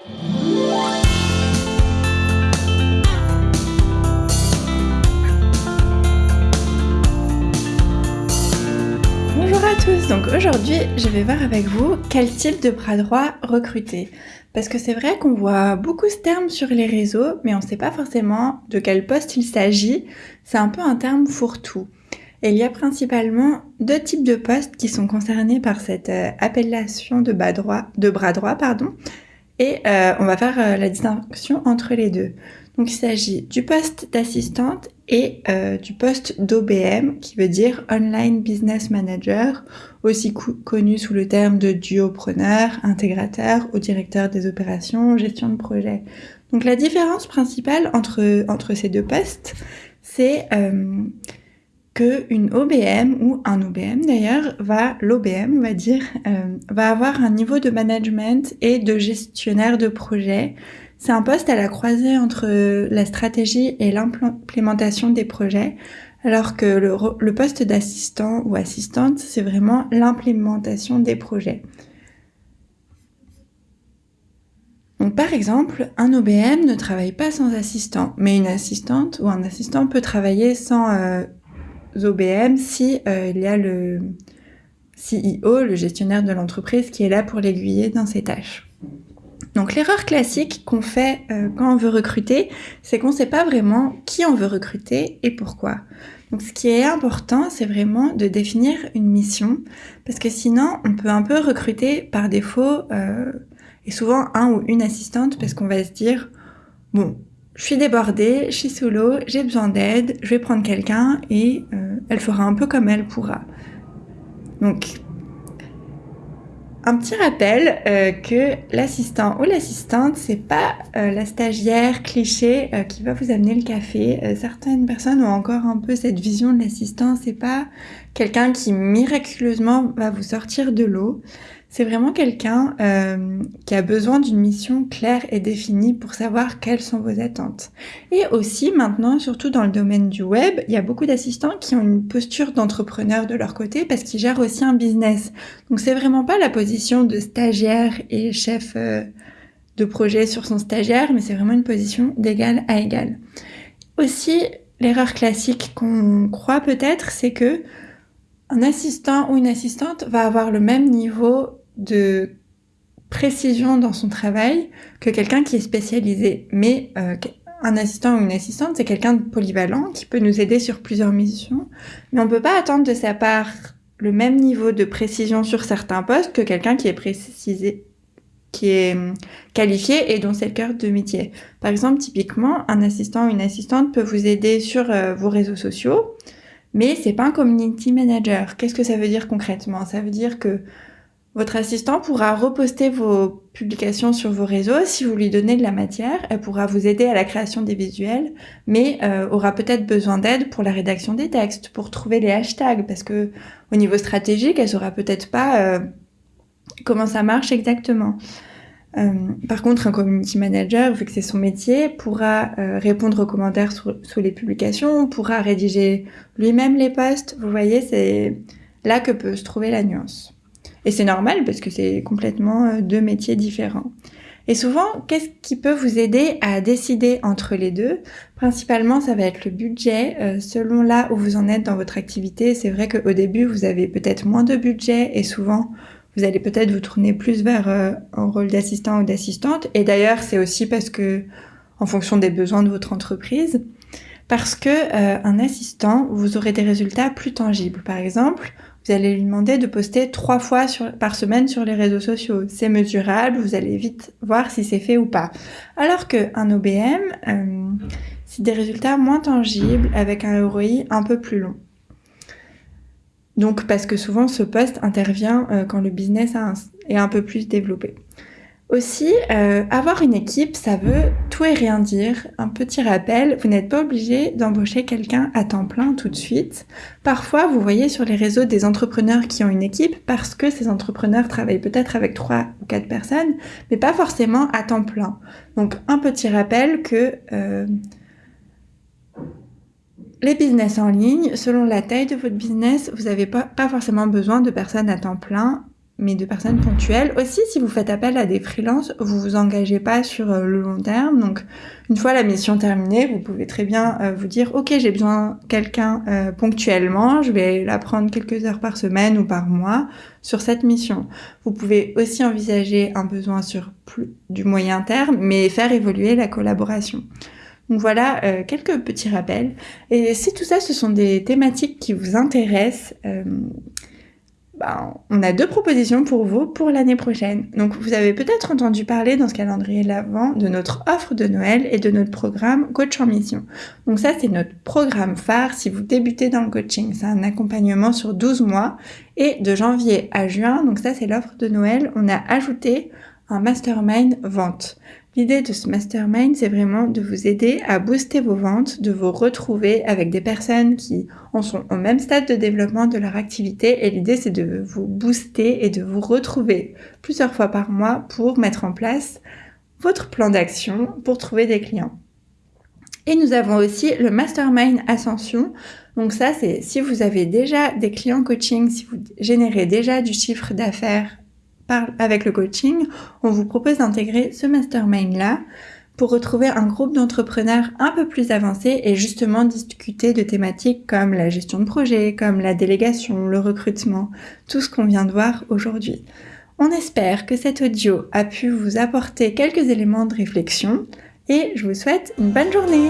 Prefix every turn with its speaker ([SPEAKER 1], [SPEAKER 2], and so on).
[SPEAKER 1] Bonjour à tous, donc aujourd'hui je vais voir avec vous quel type de bras droit recruter. Parce que c'est vrai qu'on voit beaucoup ce terme sur les réseaux, mais on ne sait pas forcément de quel poste il s'agit. C'est un peu un terme fourre-tout. Et il y a principalement deux types de postes qui sont concernés par cette euh, appellation de bras droit, de bras droit pardon. Et euh, on va faire euh, la distinction entre les deux. Donc il s'agit du poste d'assistante et du poste d'OBM qui veut dire Online Business Manager, aussi connu sous le terme de duopreneur, intégrateur ou directeur des opérations, gestion de projet. Donc la différence principale entre, entre ces deux postes, c'est une OBM ou un OBM d'ailleurs va l'OBM on va dire euh, va avoir un niveau de management et de gestionnaire de projet. C'est un poste à la croisée entre la stratégie et l'implémentation des projets, alors que le, poste d'assistant ou assistante c'est vraiment l'implémentation des projets. Par exemple, un OBM ne travaille pas sans assistant, mais une assistante ou un assistant peut travailler sans euh, OBM si euh, il y a le CEO, le gestionnaire de l'entreprise, qui est là pour l'aiguiller dans ses tâches. Donc l'erreur classique qu'on fait euh, quand on veut recruter, c'est qu'on ne sait pas vraiment qui on veut recruter et pourquoi. Donc ce qui est important, c'est vraiment de définir une mission, parce que sinon on peut un peu recruter par défaut, euh, et souvent un ou une assistante, parce qu'on va se dire, bon, je suis débordée, je suis sous l'eau, j'ai besoin d'aide, je vais prendre quelqu'un et euh, elle fera un peu comme elle pourra. Donc, un petit rappel euh, que l'assistant ou l'assistante, c'est pas euh, la stagiaire cliché qui va vous amener le café. certaines personnes ont encore un peu cette vision de l'assistant, c'est pas quelqu'un qui miraculeusement va vous sortir de l'eau. C'est vraiment quelqu'un euh, qui a besoin d'une mission claire et définie pour savoir quelles sont vos attentes. Et aussi maintenant, surtout dans le domaine du web, il y a beaucoup d'assistants qui ont une posture d'entrepreneur de leur côté parce qu'ils gèrent aussi un business. Donc c'est vraiment pas la position de stagiaire et chef euh, de projet sur son stagiaire, mais c'est vraiment une position d'égal à égal. Aussi, l'erreur classique qu'on croit peut-être, c'est que un assistant ou une assistante va avoir le même niveau de précision dans son travail que quelqu'un qui est spécialisé. Mais euh, un assistant ou une assistante, c'est quelqu'un de polyvalent qui peut nous aider sur plusieurs missions. Mais on ne peut pas attendre de sa part le même niveau de précision sur certains postes que quelqu'un qui est précisé qui est hum, qualifié et dont c'est le cœur de métier. Par exemple, typiquement, un assistant ou une assistante peut vous aider sur euh, vos réseaux sociaux, mais c'est pas un community manager. Qu'est-ce que ça veut dire concrètement? Ça veut dire que votre assistant pourra reposter vos publications sur vos réseaux si vous lui donnez de la matière. Elle pourra vous aider à la création des visuels, mais euh, aura peut-être besoin d'aide pour la rédaction des textes, pour trouver les hashtags, parce que au niveau stratégique, elle saura peut-être pas euh, comment ça marche exactement. Euh, par contre, un community manager, vu que c'est son métier, pourra répondre aux commentaires sous les publications, pourra rédiger lui-même les posts. Vous voyez, c'est là que peut se trouver la nuance. Et c'est normal parce que c'est complètement euh, deux métiers différents. Et souvent, qu'est-ce qui peut vous aider à décider entre les deux? Principalement, ça va être le budget. Euh, selon là où vous en êtes dans votre activité, c'est vrai qu'au début, vous avez peut-être moins de budget et souvent, vous allez peut-être vous tourner plus vers euh, un rôle d'assistant ou d'assistante. Et d'ailleurs, c'est aussi parce que, en fonction des besoins de votre entreprise, parce que un assistant, vous aurez des résultats plus tangibles. Par exemple, vous allez lui demander de poster trois fois par semaine sur les réseaux sociaux. C'est mesurable, vous allez vite voir si c'est fait ou pas. Alors qu'un OBM, euh, c'est des résultats moins tangibles avec un ROI un peu plus long. Donc parce que souvent ce poste intervient euh, quand le business est un peu plus développé. Aussi, euh, avoir une équipe, ça veut tout et rien dire. Un petit rappel, vous n'êtes pas obligé d'embaucher quelqu'un à temps plein tout de suite. Parfois, vous voyez sur les réseaux des entrepreneurs qui ont une équipe parce que ces entrepreneurs travaillent peut-être avec trois ou quatre personnes, mais pas forcément à temps plein. Donc, un petit rappel que euh, les business en ligne, selon la taille de votre business, vous n'avez pas, pas forcément besoin de personnes à temps plein mais de personnes ponctuelles. Aussi, si vous faites appel à des freelances, vous vous engagez pas sur euh, le long terme. Donc, une fois la mission terminée, vous pouvez très bien euh, vous dire, OK, j'ai besoin de quelqu'un euh, ponctuellement, je vais la prendre quelques heures par semaine ou par mois sur cette mission. Vous pouvez aussi envisager un besoin sur plus du moyen terme, mais faire évoluer la collaboration. Donc voilà quelques petits rappels. Et si tout ça, ce sont des thématiques qui vous intéressent, ben, on a deux propositions pour vous pour l'année prochaine. Donc vous avez peut-être entendu parler dans ce calendrier l'avant de notre offre de Noël et de notre programme Coach en Mission. Donc ça c'est notre programme phare si vous débutez dans le coaching. C'est un accompagnement sur 12 mois et de janvier à juin, donc ça c'est l'offre de Noël, on a ajouté un mastermind vente. L'idée de ce mastermind, c'est vraiment de vous aider à booster vos ventes, de vous retrouver avec des personnes qui en sont au même stade de développement de leur activité. Et l'idée, c'est de vous booster et de vous retrouver plusieurs fois par mois pour mettre en place votre plan d'action pour trouver des clients. Et nous avons aussi le mastermind ascension. Donc ça, c'est si vous avez déjà des clients coaching, si vous générez déjà du chiffre d'affaires avec le coaching, on vous propose d'intégrer ce mastermind-là pour retrouver un groupe d'entrepreneurs un peu plus avancés et justement discuter de thématiques comme la gestion de projet, comme la délégation, le recrutement, tout ce qu'on vient de voir aujourd'hui. On espère que cet audio a pu vous apporter quelques éléments de réflexion et je vous souhaite une bonne journée